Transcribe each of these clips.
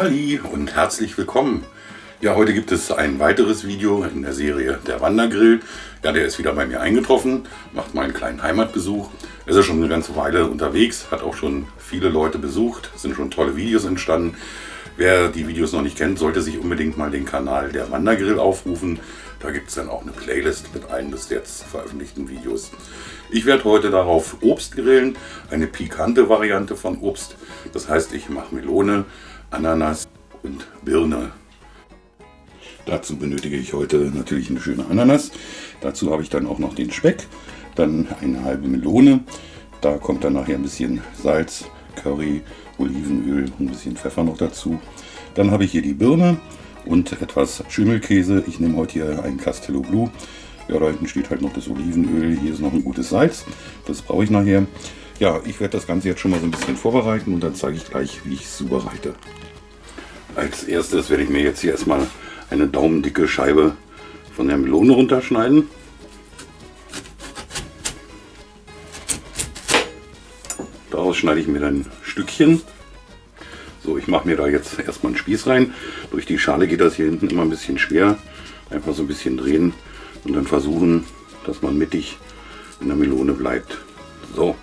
Hallo Ali und herzlich willkommen. Ja, heute gibt es ein weiteres Video in der Serie Der Wandergrill. Ja, der ist wieder bei mir eingetroffen, macht mal einen kleinen Heimatbesuch. Er ist schon eine ganze Weile unterwegs, hat auch schon viele Leute besucht, sind schon tolle Videos entstanden. Wer die Videos noch nicht kennt, sollte sich unbedingt mal den Kanal Der Wandergrill aufrufen. Da gibt es dann auch eine Playlist mit allen bis jetzt veröffentlichten Videos. Ich werde heute darauf Obst grillen, eine pikante Variante von Obst. Das heißt, ich mache Melone, Ananas und Birne. Dazu benötige ich heute natürlich eine schöne Ananas. Dazu habe ich dann auch noch den Speck, dann eine halbe Melone. Da kommt dann nachher ein bisschen Salz, Curry, Olivenöl und ein bisschen Pfeffer noch dazu. Dann habe ich hier die Birne und etwas Schimmelkäse. Ich nehme heute hier einen Castello Blue. Ja, da hinten steht halt noch das Olivenöl. Hier ist noch ein gutes Salz. Das brauche ich nachher. Ja, ich werde das Ganze jetzt schon mal so ein bisschen vorbereiten und dann zeige ich gleich, wie ich es zubereite. Als erstes werde ich mir jetzt hier erstmal eine daumendicke Scheibe von der Melone runterschneiden. Daraus schneide ich mir dann Stückchen. So, ich mache mir da jetzt erstmal einen Spieß rein. Durch die Schale geht das hier hinten immer ein bisschen schwer. Einfach so ein bisschen drehen und dann versuchen, dass man mittig in der Melone bleibt. So,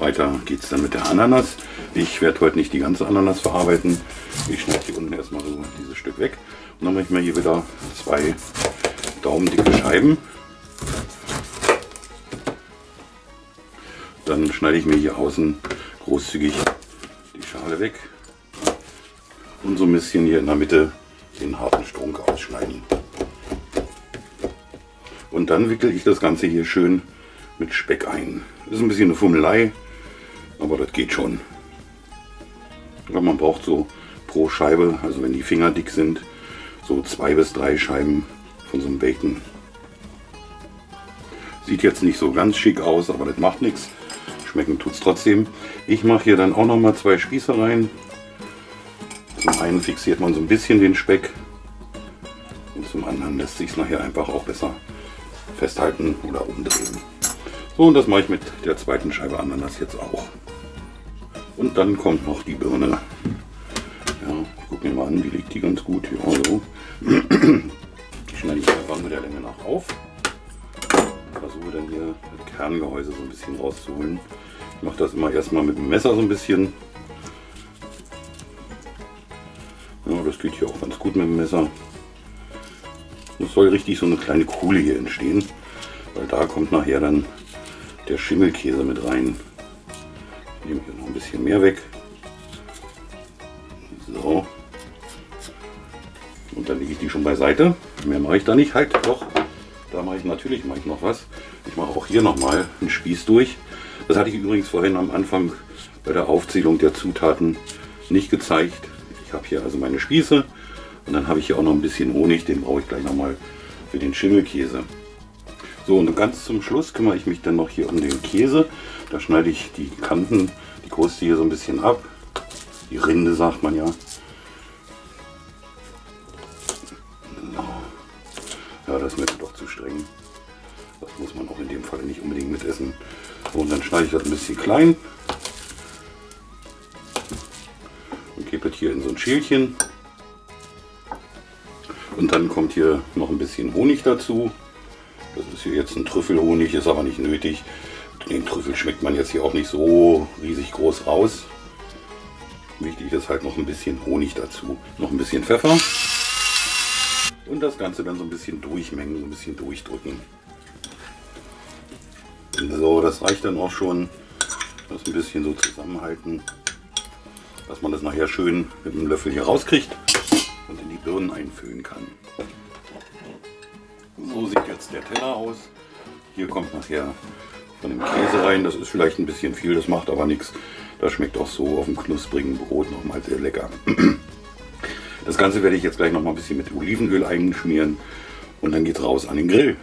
weiter geht es dann mit der Ananas. Ich werde heute nicht die ganze Ananas verarbeiten. Ich schneide hier unten erstmal so dieses Stück weg. Und dann mache ich mir hier wieder zwei daumendicke Scheiben. Dann schneide ich mir hier außen großzügig die Schale weg. Und so ein bisschen hier in der Mitte den harten Strunk ausschneiden. Und dann wickel ich das Ganze hier schön mit Speck ein. Das ist ein bisschen eine Fummelei, aber das geht schon. Aber man braucht so pro Scheibe, also wenn die Finger dick sind, so zwei bis drei Scheiben von so einem Bacon. Sieht jetzt nicht so ganz schick aus, aber das macht nichts. Schmecken tut es trotzdem. Ich mache hier dann auch noch mal zwei Spieße rein. Zum einen fixiert man so ein bisschen den Speck und zum anderen lässt sich es nachher einfach auch besser festhalten oder umdrehen. So, und das mache ich mit der zweiten Scheibe Ananas jetzt auch. Und dann kommt noch die Birne. Ja, ich gucke mir mal an, wie liegt die ganz gut. Ja, so. Die schneide ich einfach mit der Länge nach auf. Versuche dann hier das Kerngehäuse so ein bisschen rauszuholen. Ich mache das immer erstmal mit dem Messer so ein bisschen. Ja, das geht hier auch ganz gut mit dem Messer. Es soll richtig so eine kleine Kuhle hier entstehen, weil da kommt nachher dann der Schimmelkäse mit rein. Nehme hier noch ein bisschen mehr weg. So. Und dann lege ich die schon beiseite. Mehr mache ich da nicht. Halt, doch. Da mache ich natürlich mache ich noch was. Ich mache auch hier nochmal einen Spieß durch. Das hatte ich übrigens vorhin am Anfang bei der Aufzählung der Zutaten nicht gezeigt. Ich habe hier also meine Spieße und dann habe ich hier auch noch ein bisschen Honig. Den brauche ich gleich nochmal für den Schimmelkäse. So, und ganz zum Schluss kümmere ich mich dann noch hier um den Käse. Da schneide ich die Kanten, die Kruste hier so ein bisschen ab. Die Rinde sagt man ja. Ja, das ist mir doch zu streng. Das muss man auch in dem Fall nicht unbedingt mitessen. So, und dann schneide ich das ein bisschen klein. Und gebe es hier in so ein Schälchen. Und dann kommt hier noch ein bisschen Honig dazu. Ist hier jetzt ein Trüffelhonig, ist aber nicht nötig. Den Trüffel schmeckt man jetzt hier auch nicht so riesig groß raus. Wichtig ist halt noch ein bisschen Honig dazu. Noch ein bisschen Pfeffer. Und das Ganze dann so ein bisschen durchmengen, so ein bisschen durchdrücken. So, das reicht dann auch schon. Das ein bisschen so zusammenhalten, dass man das nachher schön mit dem Löffel hier rauskriegt und in die Birnen einfüllen kann. So sieht jetzt der Teller aus. Hier kommt nachher von dem Käse rein. Das ist vielleicht ein bisschen viel, das macht aber nichts. Das schmeckt auch so auf dem knusprigen Brot nochmal sehr lecker. Das Ganze werde ich jetzt gleich noch mal ein bisschen mit Olivenöl einschmieren und dann geht es raus an den Grill.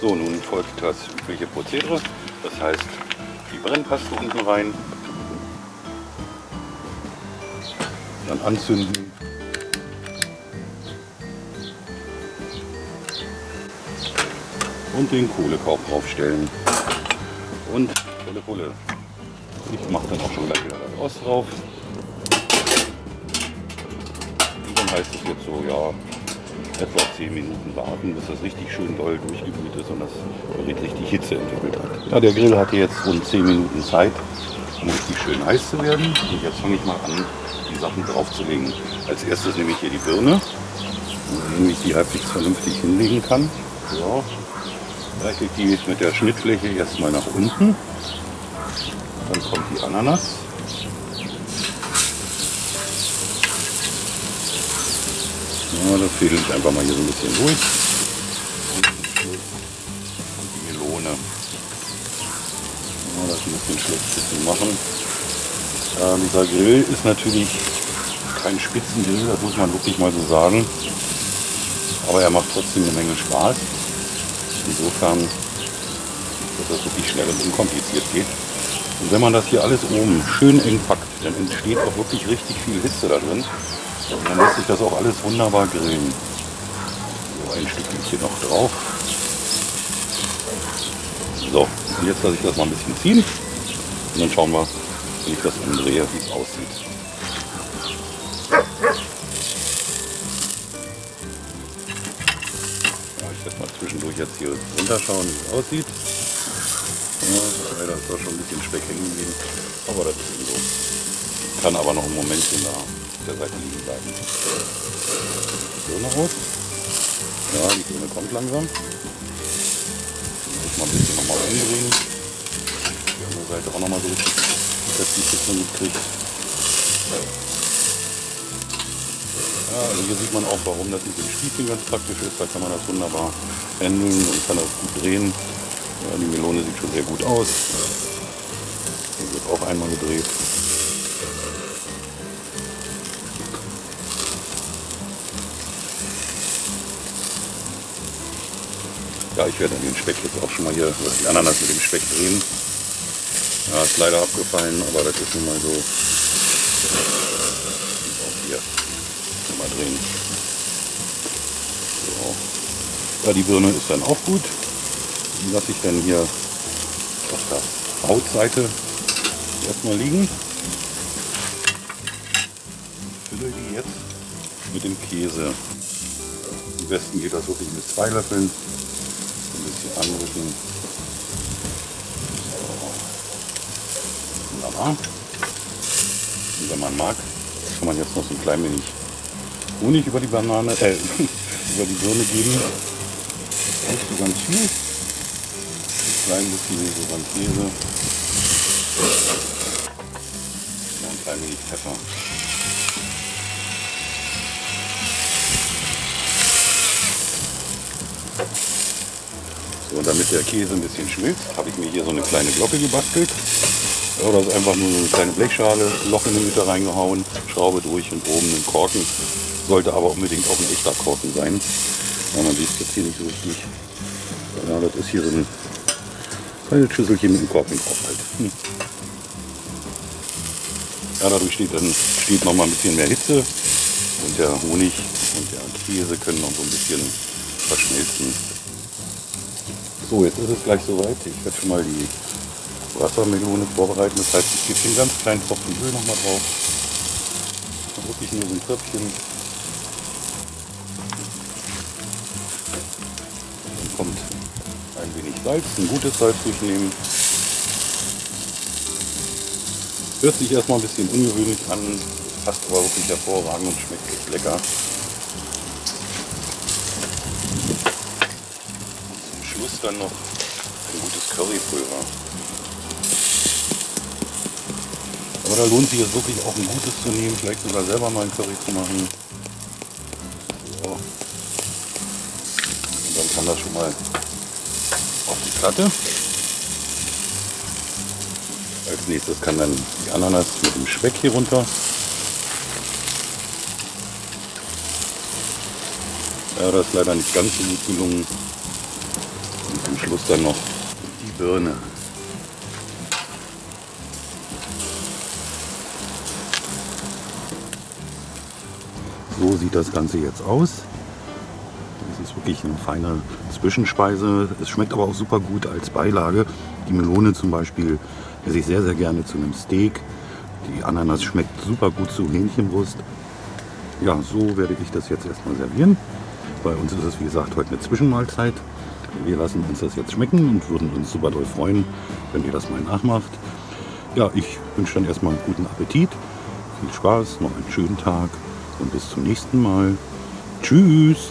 So, nun folgt das übliche Prozedere. Das heißt, die Brennpaste unten rein, dann anzünden und den Kohlekorb draufstellen. Und Pulle Pulle. Ich mache dann auch schon gleich wieder das Rost drauf. heißt es jetzt so, ja, etwa 10 Minuten warten, bis das richtig schön doll durchgeglüht ist und das Gerät richtig Hitze entwickelt hat. Ja, der Grill hatte jetzt rund 10 Minuten Zeit, um richtig schön heiß zu werden. Und jetzt fange ich mal an, die Sachen draufzulegen. Als erstes nehme ich hier die Birne, damit ich die halbwegs vernünftig hinlegen kann. So. Reiche ich die mit der Schnittfläche erstmal nach unten. Dann kommt die Ananas. Ja, das fädel ich einfach mal hier so ein bisschen durch. Und die Melone. Ja, das ist ein bisschen schlecht zu machen. Ja, dieser Grill ist natürlich kein Spitzengrill, das muss man wirklich mal so sagen. Aber er macht trotzdem eine Menge Spaß. Insofern, dass das wirklich schnell und unkompliziert geht. Und wenn man das hier alles oben schön eng packt, dann entsteht auch wirklich richtig viel Hitze da drin. Und dann lässt sich das auch alles wunderbar grillen. So, ein Stückchen noch drauf. So, und jetzt lasse ich das mal ein bisschen ziehen. Und dann schauen wir, wenn ich das umdrehe, wie es aussieht. Werde mal zwischendurch jetzt hier runterschauen, wie es aussieht. Ja, da schon ein bisschen Speck hängen geblieben. Aber das ist eben so. Kann aber noch ein Momentchen da auf der Seite liegen bleiben. Birne aus. Ja, die Birne kommt langsam. Muss mal ein bisschen nochmal umdrehen. Die andere Seite auch nochmal so dass die Hitze mitkriegt. Also hier sieht man auch, warum das mit dem Spießchen ganz praktisch ist. Da kann man das wunderbar handeln und kann das gut drehen. Ja, die Melone sieht schon sehr gut aus. Hier wird auch einmal gedreht. Ja, ich werde den Speck jetzt auch schon mal hier, die Ananas mit dem Speck drehen. Ja, ist leider abgefallen, aber das ist nun mal so. Auch hier drehen. So. Ja, die Birne ist dann auch gut. Die lasse ich dann hier auf der Hautseite erstmal liegen. Fülle die jetzt mit dem Käse. Am besten geht das wirklich mit zwei Löffeln. Ein bisschen anrücken. So. Wunderbar. Und wenn man mag, kann man jetzt noch so ein klein wenig Honig über die Banane, äh, über die Birne geben. Nicht so ganz viel klein bisschen so beim Käse. Und ein wenig Pfeffer. So, damit der Käse ein bisschen schmilzt, habe ich mir hier so eine kleine Glocke gebastelt. Ja, das ist einfach nur eine kleine Blechschale, Loch in die Mitte reingehauen, Schraube durch und oben einen Korken. Sollte aber unbedingt auch ein echter Korken sein. Ja, man sieht es jetzt hier nicht so richtig. Ja, das ist hier so eine kleine Schüsselchen mit dem Korken drauf halt. Hm. Ja, dadurch steht dann steht noch mal ein bisschen mehr Hitze und der Honig und der Käse können noch so ein bisschen verschmelzen. So, jetzt ist es gleich soweit. Ich werde schon mal die Wassermelone vorbereiten. Das heißt, ich gebe den ganz kleinen Tropfen Öl noch mal drauf. Wirklich nur so ein Tröpfchen. Dann kommt ein wenig Salz, ein gutes Salz durchnehmen. Hört sich erstmal ein bisschen ungewöhnlich an, passt aber wirklich hervorragend und schmeckt echt lecker. Zum Schluss dann noch ein gutes Currypulver. Aber da lohnt sich jetzt wirklich auch ein gutes zu nehmen, vielleicht sogar selber mal ein Curry zu machen. So. Und dann kann das schon mal auf die Platte. Als nächstes kann dann die Ananas mit dem Speck hier runter. Ja, das ist leider nicht ganz so gut gelungen. Und zum Schluss dann noch die Birne. So sieht das Ganze jetzt aus. Das ist wirklich eine feine Zwischenspeise. Es schmeckt aber auch super gut als Beilage. Die Melone zum Beispiel esse ich sehr, sehr gerne zu einem Steak. Die Ananas schmeckt super gut zu Hähnchenbrust. ja, so werde ich das jetzt erstmal servieren. Bei uns ist es wie gesagt heute eine Zwischenmahlzeit. Wir lassen uns das jetzt schmecken und würden uns super doll freuen, wenn ihr das mal nachmacht. Ja, ich wünsche dann erstmal einen guten Appetit, viel Spaß, noch einen schönen Tag und bis zum nächsten Mal. Tschüss!